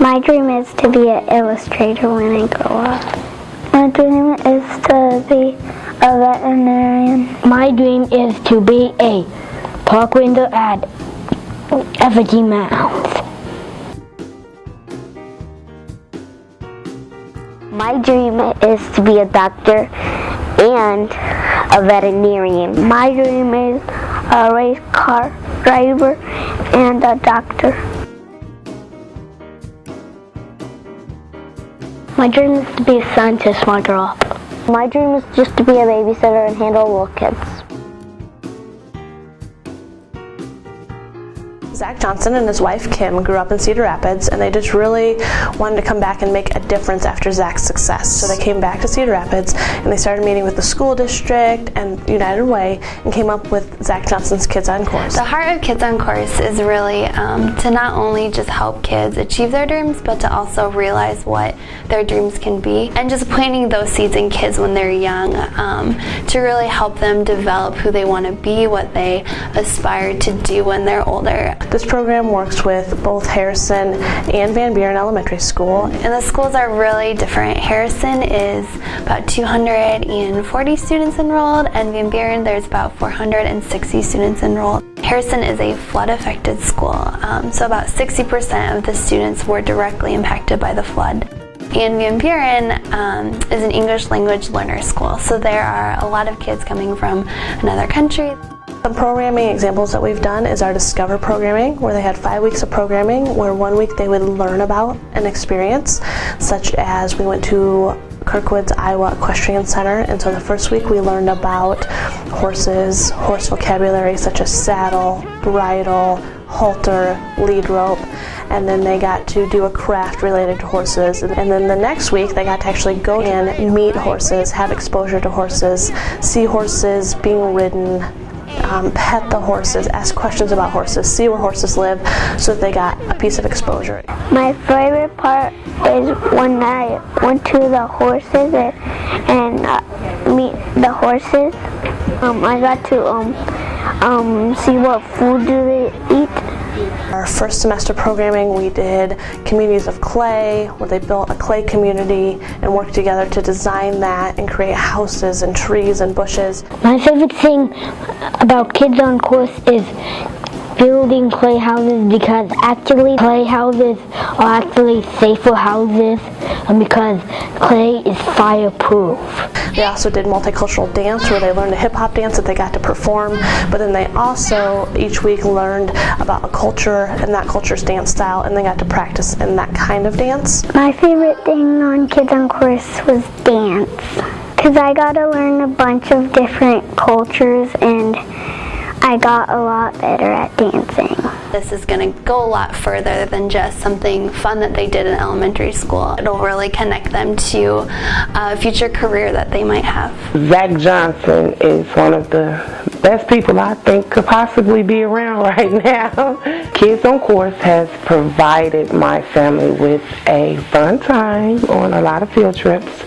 My dream is to be an illustrator when I grow up. My dream is to be a veterinarian. My dream is to be a park ranger at Effigy Mounds. My dream is to be a doctor and a veterinarian. My dream is a race car driver and a doctor. My dream is to be a scientist when I grow up. My dream is just to be a babysitter and handle little kids. Zach Johnson and his wife Kim grew up in Cedar Rapids and they just really wanted to come back and make a difference after Zach's success. So they came back to Cedar Rapids and they started meeting with the school district and United Way and came up with Zach Johnson's Kids on Course. The heart of Kids on Course is really um, to not only just help kids achieve their dreams but to also realize what their dreams can be and just planting those seeds in kids when they're young um, to really help them develop who they want to be, what they aspire to do when they're older. This program works with both Harrison and Van Buren Elementary School. And the schools are really different. Harrison is about 240 students enrolled and Van Buren there's about 460 students enrolled. Harrison is a flood affected school, um, so about 60% of the students were directly impacted by the flood. And Van Buren um, is an English language learner school, so there are a lot of kids coming from another country. Some programming examples that we've done is our Discover programming, where they had five weeks of programming, where one week they would learn about an experience, such as we went to Kirkwood's Iowa Equestrian Center, and so the first week we learned about horses, horse vocabulary such as saddle, bridle, halter, lead rope, and then they got to do a craft related to horses. And then the next week they got to actually go in, meet horses, have exposure to horses, see horses being ridden, um, pet the horses, ask questions about horses, see where horses live so that they got a piece of exposure. My favorite part is when I went to the horses and, and uh, meet the horses. Um, I got to um, um, see what food do they eat. Our first semester programming we did communities of clay where they built a clay community and worked together to design that and create houses and trees and bushes. My favorite thing about Kids on Course is building playhouses because actually playhouses are actually safer houses and because clay is fireproof. They also did multicultural dance where they learned a hip hop dance that they got to perform, but then they also each week learned about a culture and that culture's dance style and they got to practice in that kind of dance. My favorite thing on Kids on Course was dance because I got to learn a bunch of different cultures and I got a lot better at dancing. This is going to go a lot further than just something fun that they did in elementary school. It'll really connect them to a future career that they might have. Zach Johnson is one of the best people I think could possibly be around right now. Kids on Course has provided my family with a fun time on a lot of field trips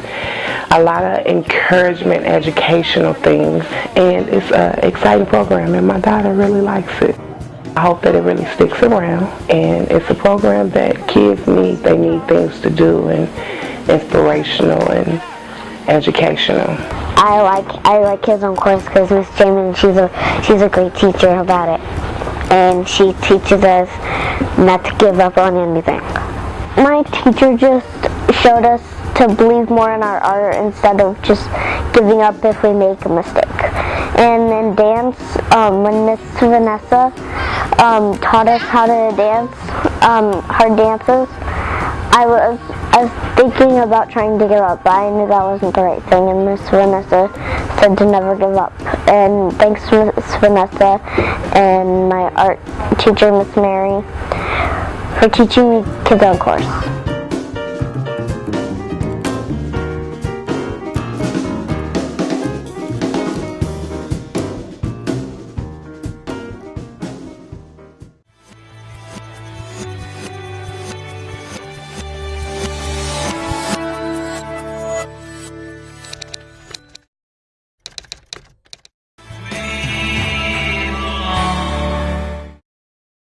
a lot of encouragement, educational things, and it's an exciting program, and my daughter really likes it. I hope that it really sticks around, and it's a program that kids need. They need things to do, and inspirational and educational. I like I like Kids on Course because Miss Jamin, she's a she's a great teacher about it, and she teaches us not to give up on anything. My teacher just showed us to believe more in our art instead of just giving up if we make a mistake. And in dance, um, when Miss Vanessa um, taught us how to dance, um, her dances, I was, I was thinking about trying to give up, but I knew that wasn't the right thing, and Miss Vanessa said to never give up. And thanks to Miss Vanessa and my art teacher, Miss Mary, for teaching me Kids on Course.